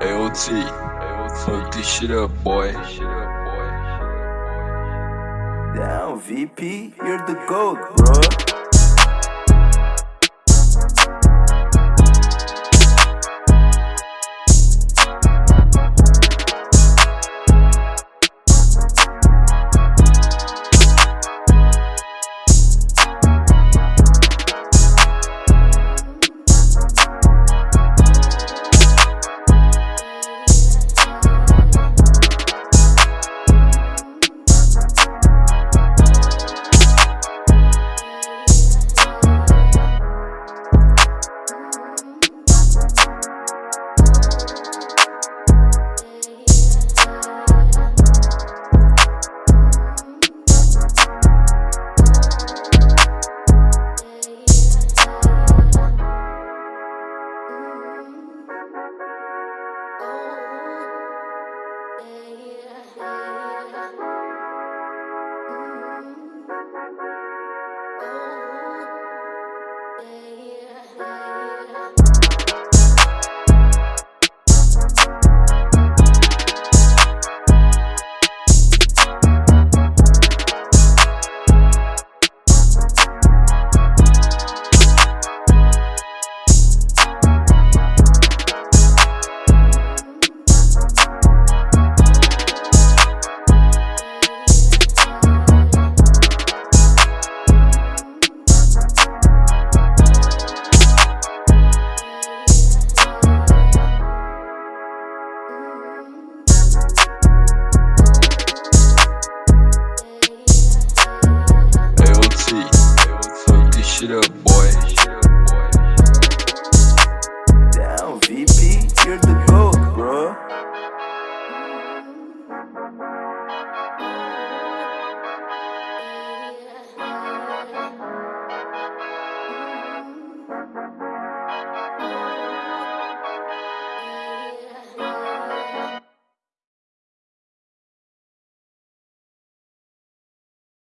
AOT, fuck this shit up, boy. Down, VP, you're the GOAT, bro. shit up, boy.